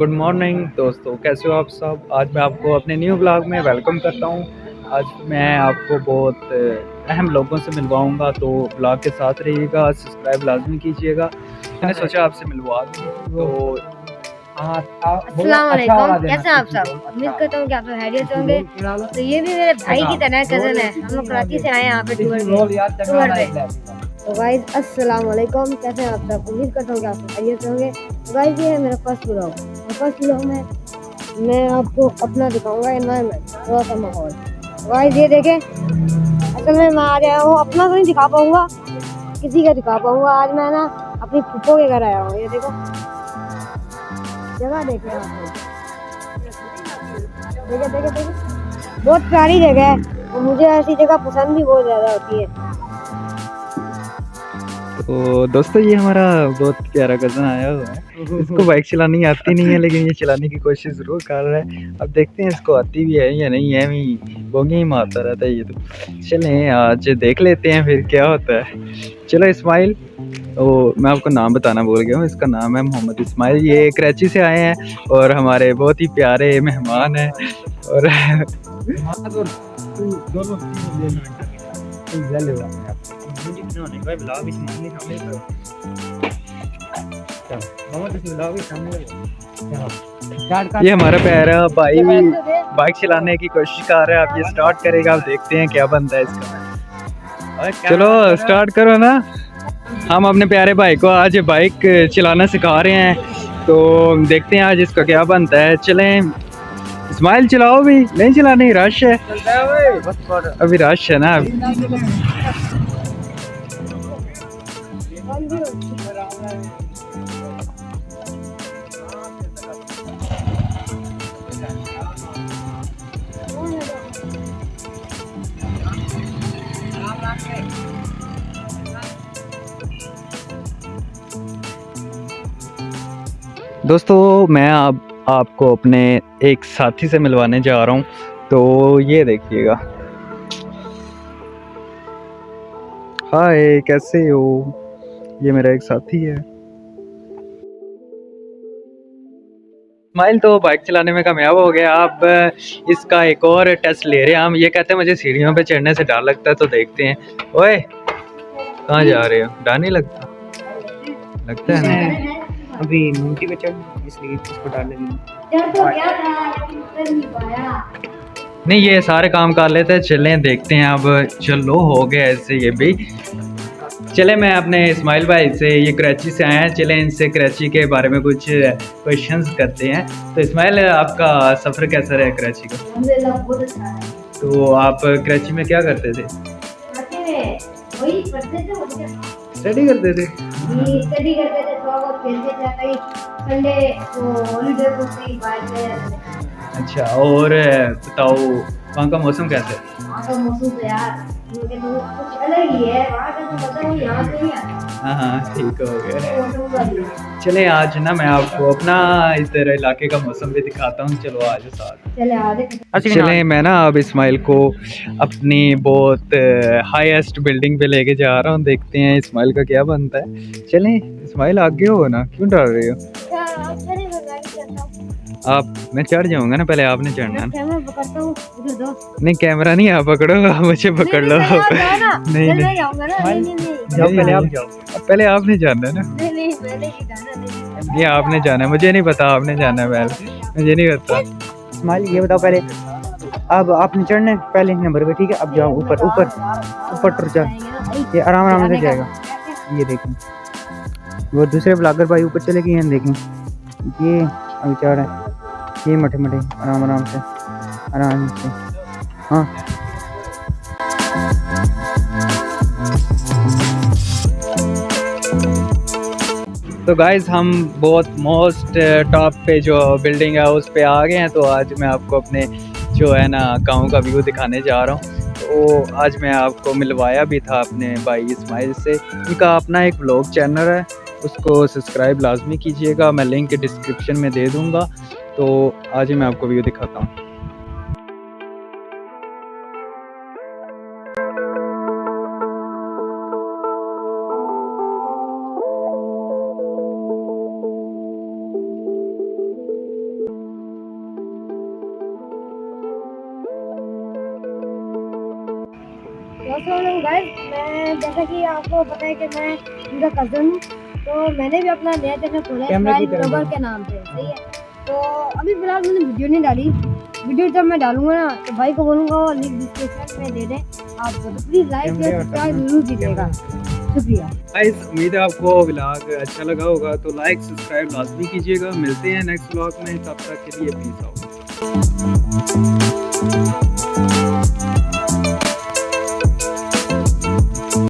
Good morning दोस्तों कैसे हो आप सब? आज मैं आपको अपने न्यू ब्लॉग में वेलकम करता हूँ। आज मैं आपको बहुत अहम लोगों से मिलवाऊँगा तो ब्लॉग के साथ रहिएगा सब्सक्राइब लाजमी कीजिएगा। मैंने सोचा आपसे मिलवा दूँ तो अस्सलाम कैसे हैं आप सब? उम्मीद करता हूँ कि आप हैरियत होंगे। तो ये भी मेरे भाई की तरह कज़न है। हम लोग कराची से आए यहाँ पे टूर पे तो गाइज़ अस्सलाम वालेकुम। कैसे हैं आप सब? उम्मीद करता हूँ कि आप सब खैरियत होंगे। तो गाइज़ ये है मेरा फ़र्स्ट ब्लॉग फ़र्स्ट ब्लॉग में। मैं आपको अपना दिखाऊँगा इन्वायरमेंट थोड़ा सा माहौल। गाइज़ ये देखें, असल में मैं आज आया हूँ, अपना तो नहीं दिखा पाऊँगा, किसी का दिखा पाऊँगा। आज मैं ना अपनी फुप्पो के घर आया हूँ, ये देखो। जगह देखे देखे देखे। बहुत प्यारी जगह है, और मुझे ऐसी जगह पसंद भी बहुत ज़्यादा होती है। तो दोस्तों ये हमारा बहुत प्यारा कज़न आया हुआ है। इसको बाइक चलानी आती नहीं है लेकिन ये चलाने की कोशिश ज़रूर कर रहा है। अब देखते हैं इसको आती भी है या नहीं है। भी बोंगे ही मारता रहता है ये तो। चलें आज देख लेते हैं फिर क्या होता है। चलो इस्माइल तो मैं आपको नाम बताना भूल गया हूँ। इसका नाम है मोहम्मद इस्माइल ये कराची से आए हैं और हमारे बहुत ही प्यारे मेहमान हैं। और ये हमारा प्यारा भाई। भी बाइक चलाने की कोशिश कर रहा है। आप ये स्टार्ट करेगा आप देखते हैं क्या बनता है इसका। चलो स्टार्ट करो? ना। हम अपने प्यारे भाई को आज बाइक चलाना सिखा रहे हैं। तो देखते हैं आज इसका क्या बनता है। चलें। स्माइल चलाओ भी। नहीं चलाने रश है। अभी रश है ना। दोस्तों, मैं आप आपको अपने एक साथी से मिलवाने जा रहा हूँ। तो ये देखिएगा। हाय, कैसे हो? ये मेरा एक साथी है। स्माइल तो बाइक चलाने में कामयाब हो गया। अब इसका एक और टेस्ट ले रहे हैं हम। ये कहते हैं मुझे सीढ़ियों पे चढ़ने से डर लगता है तो देखते हैं। ओए कहाँ जा रहे हो? डर नहीं लगता? लगता है ना? अभी मूर्ति पे चढ़ इसलिए इसको डाल तो नहीं ये सारे काम कर लेते हैं चलें देखते हैं। अब चलो हो गया ऐसे ये भी। चले मैं अपने इस्माइल भाई से ये कराची से आए हैं। चले इनसे कराची के बारे में कुछ क्वेश्चंस करते हैं। तो इस्माइल आपका सफ़र कैसा रहा कराची का? अच्छा तो आप कराची में क्या करते थे? स्टडी करते थे। स्टडी करते थे थोड़ा बहुत खेलते थे कहीं संडे को हॉलीडे को कहीं बाहर अच्छा और बताओ वहाँ का मौसम कैसा है वहाँ का मौसम तो यार तो कुछ अलग ही है वहाँ का तो पता नहीं यहाँ से नहीं हाँ हाँ ठीक हो गया। चले आज ना मैं आपको अपना इधर इलाके का मौसम भी दिखाता हूँ चलो आज साथ। चले चले मैं ना अब इस्माइल को अपनी बहुत हाईएस्ट बिल्डिंग पे लेके जा रहा हूँ देखते हैं इस्माइल का क्या बनता है। चले इस्माइल आगे हो ना क्यों डर रहे हो? आप मैं चढ़ जाऊँगा ना पहले आपने चढ़ना हूँ। नहीं कैमरा नहीं आप पकड़ो आप मुझे पकड़ लो। नहीं नहीं नहीं। मैं जाऊँगा ना नहीं नहीं नहीं। जाओ पहले आप नहीं। जाओ पहले आपने जाना है ना। नहीं नहीं मैंने नहीं जाना नहीं ये आपने जाना। है। मुझे नहीं पता आपने जाना है पहले। मुझे नहीं पता। स्माइल ये बताओ पहले। अब आपने चढ़ना है पहले नंबर पे ठीक है? अब जाओ ऊपर ऊपर ऊपर टुर जा। ये आराम आराम से जाएगा। ये देखें। वो दूसरे ब्लॉगर भाई ऊपर चले गए हैं देखें। ये अभी चढ़ रहा है। ये मठे मठे, आराम आराम से आराम से। हाँ। तो गाइज़ हम बहुत मोस्ट टॉप पे जो बिल्डिंग है, उस पे आ गए हैं तो आज मैं आपको अपने जो है ना, गाँव का व्यू दिखाने जा रहा हूँ। तो आज मैं आपको मिलवाया भी था अपने भाई इस्माइल से। उनका अपना एक ब्लॉग चैनल है, उसको सब्सक्राइब लाजमी कीजिएगा, मैं लिंक डिस्क्रिप्शन में दे दूँगा। तो आज ही मैं आपको व्यू दिखाता हूँ। गाइस मैं जैसा कि आपको पता है कि मैं उनका कज़न हूँ तो मैंने भी अपना नया चैनल खोला है के नाम पे सही है? तो अभी फ़िलहाल मैंने वीडियो नहीं डाली। वीडियो जब मैं डालूँगा ना तो भाई को बोलूँगा वो लिंक डिस्क्रिप्शन में दे दें आपको तो प्लीज़ लाइक कैमरे सब्सक्राइब ज़रूर कीजिएगा शुक्रिया। गाइस उम्मीद है आपको व्लॉग अच्छा लगा होगा तो लाइक सब्सक्राइब लाजमी कीजिएगा। मिलते हैं नेक्स्ट व्लॉग में तब तक के लिए प्लीज़ आओ